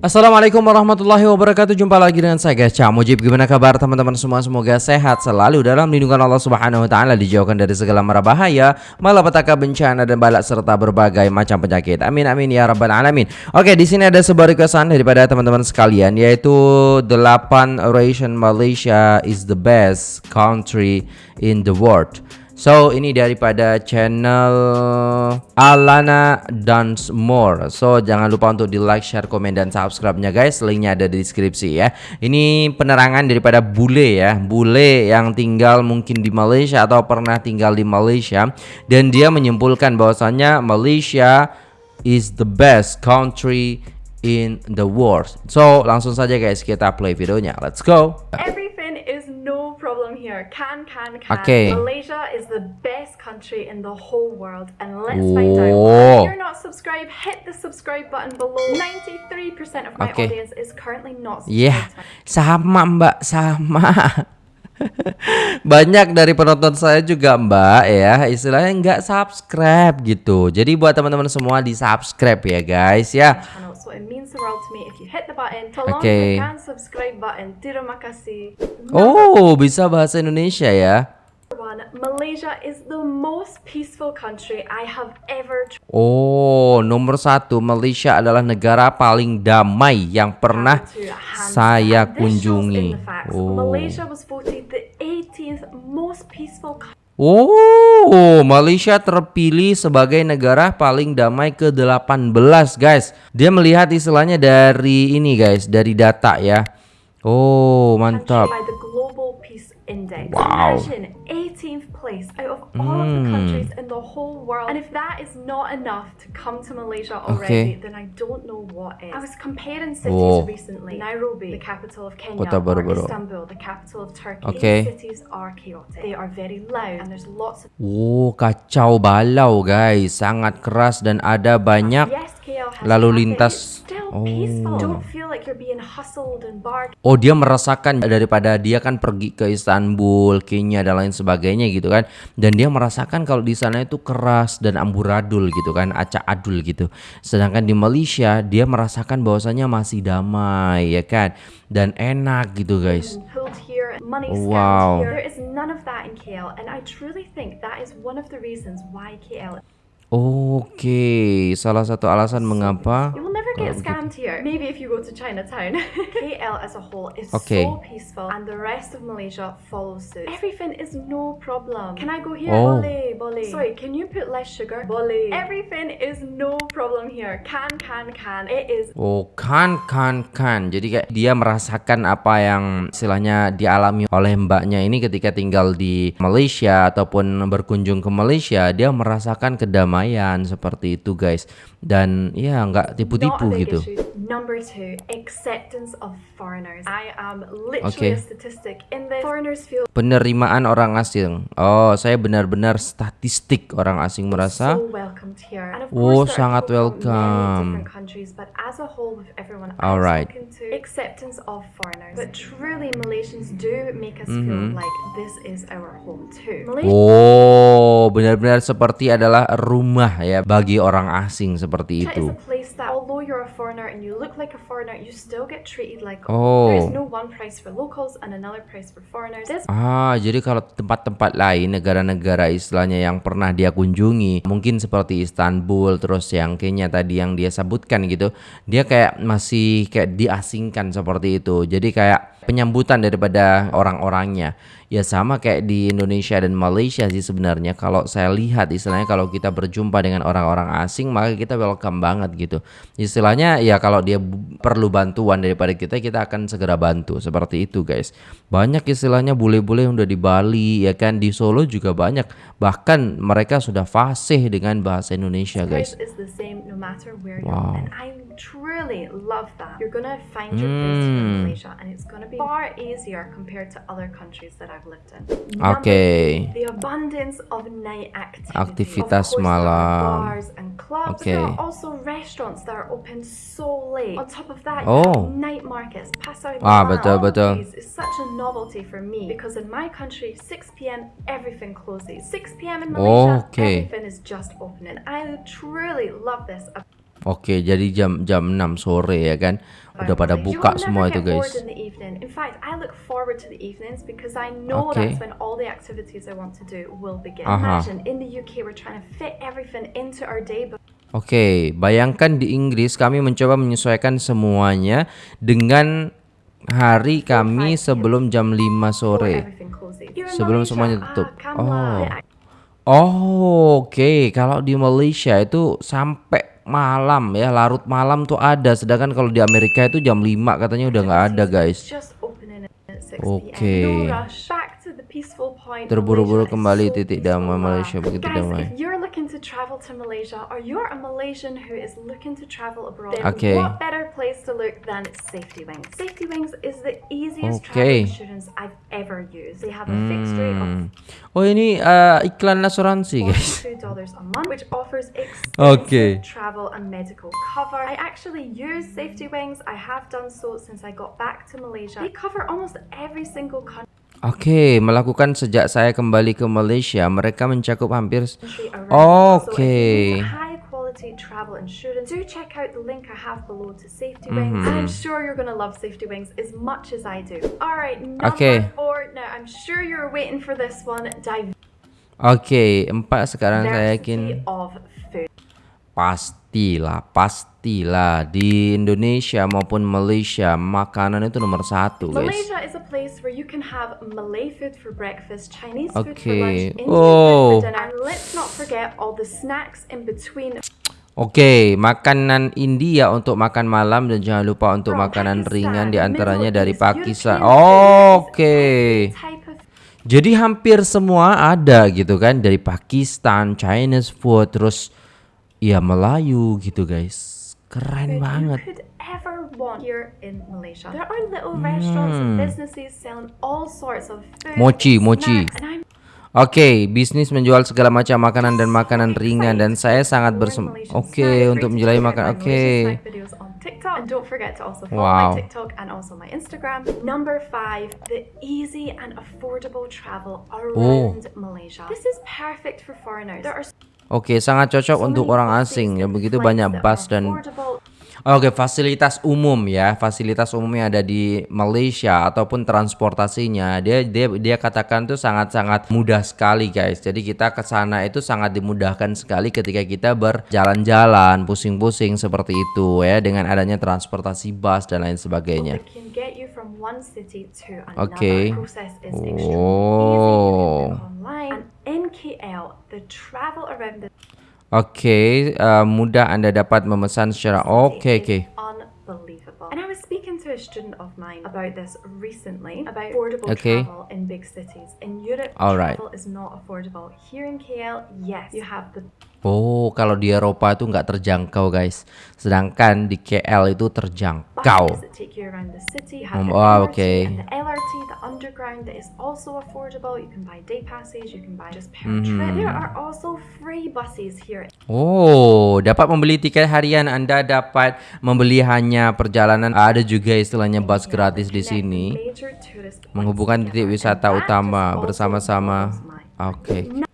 Assalamualaikum warahmatullahi wabarakatuh. Jumpa lagi dengan saya guys. Mujib Gimana kabar teman-teman? Semua Semoga sehat selalu dalam lindungan Allah subhanahu wa ta'ala Dijauhkan dari segala mara bahaya Malapetaka bencana dan balak Serta berbagai macam penyakit. Amin amin ya rabbal alamin. Oke di sini ada sebuah requestan daripada teman-teman sekalian Yaitu 8 Ration Malaysia is the best country in the world So ini daripada channel Alana Dance More. So jangan lupa untuk di like, share, komen, dan subscribe-nya guys. Linknya ada di deskripsi ya. Ini penerangan daripada bule ya. Bule yang tinggal mungkin di Malaysia atau pernah tinggal di Malaysia. Dan dia menyimpulkan bahwasannya Malaysia is the best country in the world. So langsung saja guys kita play videonya. Let's go. Problem here. Can, can, can. Okay. Malaysia is the best country in the whole world. And let's find out. If you're not subscribed, hit the subscribe button below. 93% of my Okay. audience is currently not subscribed. Iya, sama mbak, sama. Banyak dari penonton saya juga mbak ya, istilahnya nggak subscribe gitu. Jadi buat teman-teman semua di subscribe ya guys ya. Means the world to me if you hit the button. Tolong Okay. tekan subscribe button. Terima kasih. Oh, bisa bahasa Indonesia ya. Malaysia is the most peaceful country I have ever Oh, nomor satu Malaysia adalah negara paling damai yang pernah saya kunjungi. Oh. Malaysia was voted the 18th most peaceful country. Oh, Malaysia terpilih sebagai negara paling damai ke-18, guys. Dia melihat istilahnya dari ini, guys, dari data ya. Oh, mantap. Index. Wow. Imagine 18th place out of all of the Hmm. countries in the whole world. And if that is not enough to come to Malaysia already, Okay. then I don't know what is. I was comparing cities Whoa. recently. Nairobi, the capital of Kenya, Kota or baru-baru. Istanbul, the capital of Turkey. Okay. These cities are chaotic. They are very loud, and there's lots of Oh, kacau balau, guys. Sangat keras dan ada banyak Yes, lalu lintas. Oh. Oh dia merasakan daripada dia kan pergi ke Istanbul, Kenya dan lain sebagainya gitu kan. Dan dia merasakan kalau di sana itu keras dan amburadul gitu kan, acak adul gitu. Sedangkan di Malaysia dia merasakan bahwasanya masih damai ya kan dan enak gitu guys. money Wow. here. There is none of that in KL, and I truly think that is one of the reasons why KL. Oke, salah satu alasan mengapa never get scammed here. Maybe if you go to Chinatown. KL as a whole is Okay. so peaceful, and the rest of Malaysia follows suit. Everything is no problem. Can I go here? Oh. Boleh, boleh. Sorry, can you put less sugar? Boleh. Everything is no problem here. Can, can, can. It is Oh kan kan kan Jadi kayak dia merasakan apa yang istilahnya dialami oleh mbaknya ini ketika tinggal di Malaysia Ataupun berkunjung ke Malaysia Dia merasakan kedamaian seperti itu guys Dan ya nggak tipu-tipu gitu. Number two, acceptance of foreigners. I am literally Okay. a statistic in this. Foreigners feel Penerimaan orang asing Oh saya benar-benar statistic orang asing merasa so welcomed here. And of Oh, sangat welcome. different countries, but as a whole, with everyone Alright. I've spoken to, acceptance of foreigners. But truly, Malaysians do make us feel like this is our home too. Malaysia Oh benar-benar seperti adalah rumah ya bagi orang asing seperti itu you're a foreigner and you look like a foreigner, you still get treated like Oh. there is no one price for locals and another price for foreigners. This Ah, jadi kalau tempat-tempat lain, negara-negara istilahnya yang pernah dia kunjungi, mungkin seperti Istanbul, terus yang Kenya tadi yang dia sebutkan gitu, dia kayak masih kayak diasingkan seperti itu. Jadi kayak penyambutan daripada orang-orangnya. Ya sama kayak di Indonesia dan Malaysia sih sebenarnya. Kalau saya lihat istilahnya kalau kita berjumpa dengan orang-orang asing, maka kita welcome banget gitu. Istilahnya ya kalau dia perlu bantuan daripada kita, kita akan segera bantu. Seperti itu guys. Banyak istilahnya bule-bule yang udah di Bali, ya kan di Solo juga banyak. Bahkan mereka sudah fasih dengan bahasa Indonesia guys. Wow. I truly love that. You're gonna find your place in Mm. Malaysia and it's gonna be far easier compared to other countries that I've Oke. Number- The abundance of night activity. Aktivitas of course, malam. bars and clubs. Okay. There are also restaurants that are open so late. On top of that, Oh. night markets. Pasar Ah, betul, betul. is such a novelty for me because in my country, 6 p.m. everything closes. 6 p.m. in Malaysia, Okay. everything is just open, and I truly love this. Oke, jadi jam jam 6 sore ya kan. Udah pada buka semua itu guys. know Okay. Oke, bayangkan di Inggris kami mencoba menyesuaikan semuanya dengan hari kami sebelum jam 5 before sore. Sebelum semuanya ah, tutup. Kamla, Oh. Oh, oke. Kalau di Malaysia itu sampai malam ya, larut malam tuh ada. Sedangkan kalau di Amerika itu jam 5 katanya udah nggak ada, guys. Just opening at 6 Oke. p.m. No rush. Back to the peaceful point. Terburu-buru kembali titik damai Malaysia begitu damai. if you're looking to travel to Malaysia or you're a Malaysian who is looking to travel abroad, then Okay. what better place to look than Safety Wings? Safety Wings is the easiest Okay. travel insurance I've ever used. They have a fixed rate of Hmm. Oh, ini eh, iklan asuransi, guys. $42 a month, which offers extensive Okay. travel and medical cover. I actually use Safety Wings. I have done so since I got back to Malaysia. They cover almost every single country Oke, melakukan sejak saya kembali ke Malaysia, mereka mencakup hampir you Okay. travel insurance, do check out the link I have below to Safety Wings. And I'm sure you're love Safety Wings as much as I do. Alright, number Okay. four. Now I'm sure you're waiting for this one. Oke, empat sekarang saya yakin pastilah, pastilah di Indonesia maupun Malaysia makanan itu nomor satu, guys. Malaysia place where you can have Malay food for breakfast, Chinese food for Okay. lunch, Indian Oh. food for dinner, and let's not forget all the snacks in between. Oke, makanan India untuk makan malam dan jangan lupa untuk From makanan Pakistan, ringan di antaranya dari Pakistan. Food, Oke. of Jadi hampir semua ada gitu kan dari Pakistan, Chinese food, terus ya Melayu gitu guys. Keren banget. you could ever want here in Malaysia. There are little restaurants and businesses selling all sorts of food, Hmm. Mochi, mochi. Oke, bisnis menjual segala macam makanan dan makanan ringan dan saya sangat bersem. Oke, snacks, untuk out makan. Oke. Malaysian snack videos on TikTok. And don't forget to also follow Wow. my TikTok and also my Instagram. Number five, the easy and affordable travel Oh. around Malaysia. This is perfect for foreigners. There are so Oke, sangat cocok untuk many orang asing ya begitu banyak bus dan. Oke, fasilitas umum ya, fasilitas umum yang ada di Malaysia ataupun transportasinya, dia dia dia katakan tuh sangat-sangat mudah sekali guys. Jadi kita ke sana itu sangat dimudahkan sekali ketika kita berjalan-jalan, pusing-pusing seperti itu ya dengan adanya transportasi bus dan lain sebagainya. Another. Okay. Oh. The travel around the Oke, eh, mudah Anda dapat memesan secara Okay, okay. unbelievable. And I was speaking to a student of mine about this recently about affordable Okay. travel in big cities. In Europe, All right. travel is not affordable. Here in KL, yes, you have the Oh, kalau di Eropa itu nggak terjangkau guys. Sedangkan di KL itu terjangkau. oh, MRT okay. and the LRT, the underground that is also affordable. You can buy day passes. You can buy just per Mm-hmm. trip. There are also free buses here. Oh, dapat membeli tiket harian. Anda dapat membeli hanya perjalanan. Ada juga istilahnya bus gratis di sini, menghubungkan titik wisata utama bersama-sama. blows my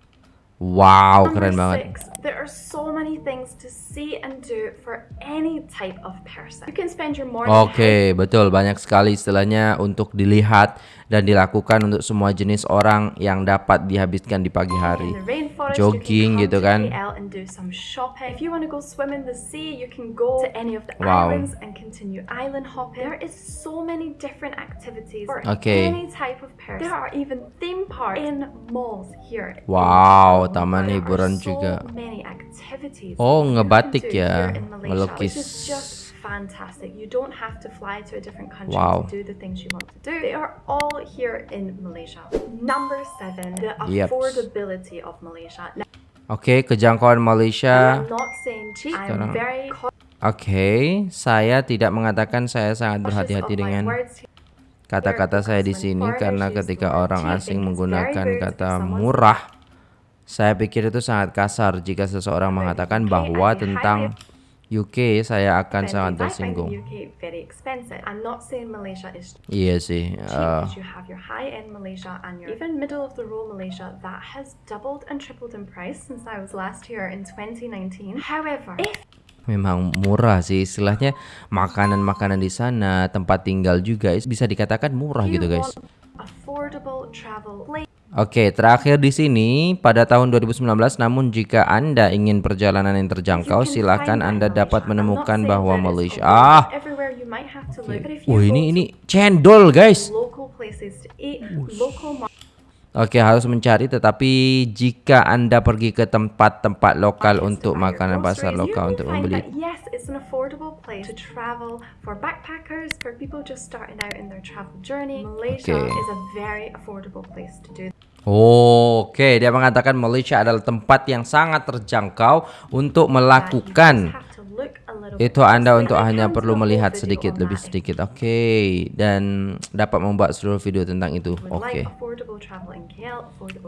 Wow, Number keren banget. six, there are so many things to see and do for any type of person. You can spend your morning Oke, betul. Banyak sekali istilahnya untuk dilihat dan dilakukan untuk semua jenis orang yang dapat dihabiskan di pagi hari. Jogging gitu kan. Wow. for Okay. Wow, taman hiburan juga. Oh, ngebatik ya, here fantastic. You don't have to fly to a different country Wow. to do the things you want to do. They are all here in Malaysia. Number seven, the Yep. affordability of Malaysia. Now, Oke, kejangkauan Malaysia. I'm not saying cheap. I'm very Oke, saya tidak mengatakan saya sangat berhati-hati dengan kata-kata saya di sini karena ketika orang asing menggunakan kata murah, saya pikir itu sangat kasar jika seseorang mengatakan bahwa tentang UK saya akan sangat tersinggung. the UK very expensive. I'm not saying Malaysia is Iya sih. cheap because you have your high-end Malaysia and your even middle-of-the-road Malaysia that has doubled and tripled in price since I was last here in 2019. However, if Memang murah sih istilahnya makanan-makanan di sana, tempat tinggal juga is- bisa dikatakan murah gitu guys. want affordable travel place Oke, terakhir di sini pada tahun 2019 namun jika Anda ingin perjalanan yang terjangkau silahkan Anda dapat menemukan bahwa Malaysia ah you Wah ini ini cendol guys. Oke harus mencari tetapi jika Anda pergi ke tempat-tempat lokal untuk makanan pasar lokal untuk membeli that, yes, it's an affordable place to travel for backpackers, for people just starting out in their travel journey. Malaysia Okay. is a very affordable place to do. Oke, dia mengatakan Malaysia adalah tempat yang sangat terjangkau untuk melakukan itu Anda untuk hanya perlu melihat sedikit lebih sedikit. Oke, dan dapat membuat seluruh video tentang itu. Oke. affordable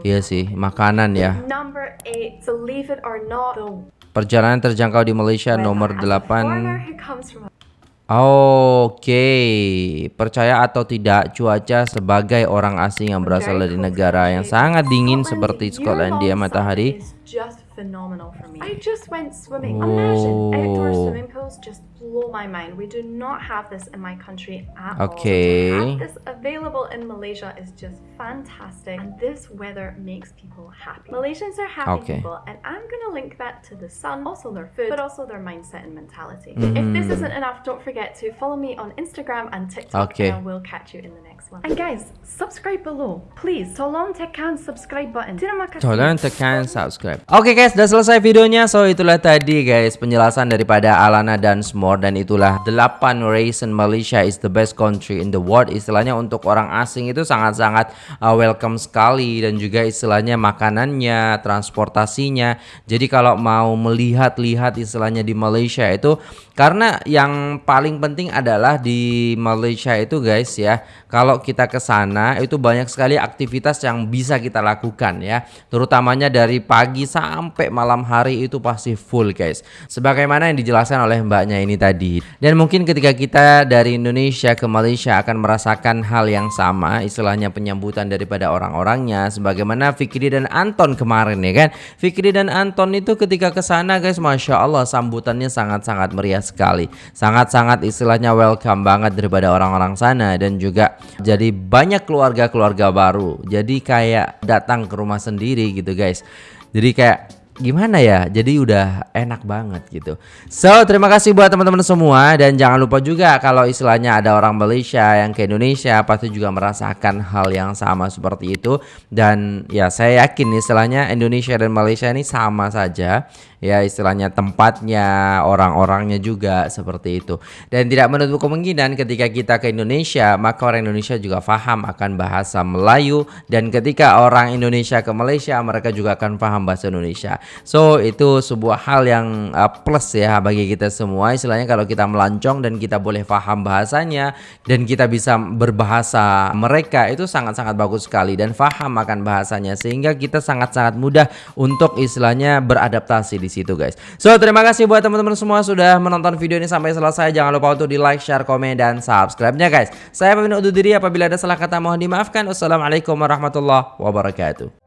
Iya sih, makanan ya. Perjalanan terjangkau di Malaysia nomor As a 8. Oke, percaya atau tidak, cuaca sebagai orang asing yang berasal dari negara yang sangat dingin seperti Skotlandia matahari. summer is just phenomenal for me. I just went swimming. Imagine outdoor Oh. Swimming pools just blow my mind. We do not have this in my country at Okay. all. Okay. this available in Malaysia is just fantastic, and this weather makes people happy. Malaysians are happy Okay. people, and I'm gonna link that to the sun, also their food, but also their mindset and mentality. If this Mm. isn't enough, don't forget to follow me on Instagram and TikTok, Okay. and I will catch you in the next one. And guys, subscribe below, please. Tolong tekan subscribe button. Terima kasih. Tolong tekan subscribe. Oke guys, sudah selesai videonya. So itulah tadi guys penjelasan daripada Alana dan Smore dan itulah 8 reason Malaysia is the best country in the world. Istilahnya untuk orang asing itu sangat-sangat uh, welcome sekali dan juga istilahnya makanannya, transportasinya. Jadi kalau mau melihat-lihat istilahnya di Malaysia itu karena yang paling penting adalah di Malaysia itu guys ya, kalau kita ke sana itu banyak sekali aktivitas yang bisa kita lakukan ya. Terutamanya dari pagi sampai malam hari itu pasti full guys. Sebagaimana yang dijelaskan oleh mbaknya ini tadi. Dan mungkin ketika kita dari Indonesia ke Malaysia akan merasakan hal yang sama, istilahnya penyambutan daripada orang-orangnya sebagaimana Fikri dan Anton kemarin ya kan. Fikri dan Anton itu ketika ke sana guys, Masya Allah sambutannya sangat-sangat meriah sekali. Sangat-sangat istilahnya welcome banget daripada orang-orang sana dan juga jadi banyak keluarga-keluarga baru. Jadi kayak datang ke rumah sendiri gitu guys. Jadi kayak gimana ya jadi udah enak banget gitu so terima kasih buat teman-teman semua dan jangan lupa juga kalau istilahnya ada orang Malaysia yang ke Indonesia pasti juga merasakan hal yang sama seperti itu dan ya saya yakin istilahnya Indonesia dan Malaysia ini sama saja ya istilahnya tempatnya orang-orangnya juga seperti itu. Dan tidak menutup kemungkinan ketika kita ke Indonesia maka orang Indonesia juga paham akan bahasa Melayu. Dan ketika orang Indonesia ke Malaysia mereka juga akan paham bahasa Indonesia. So itu sebuah hal yang uh, plus ya bagi kita semua. Istilahnya kalau kita melancong dan kita boleh paham bahasanya dan kita bisa berbahasa mereka itu sangat-sangat bagus sekali dan paham akan bahasanya. Sehingga kita sangat-sangat mudah untuk istilahnya beradaptasi di situ guys. So terima kasih buat teman-teman semua sudah menonton video ini sampai selesai. Jangan lupa untuk di like, share, komen dan subscribe-nya guys. Saya pamit undur diri apabila ada salah kata mohon dimaafkan. Wassalamualaikum warahmatullahi wabarakatuh.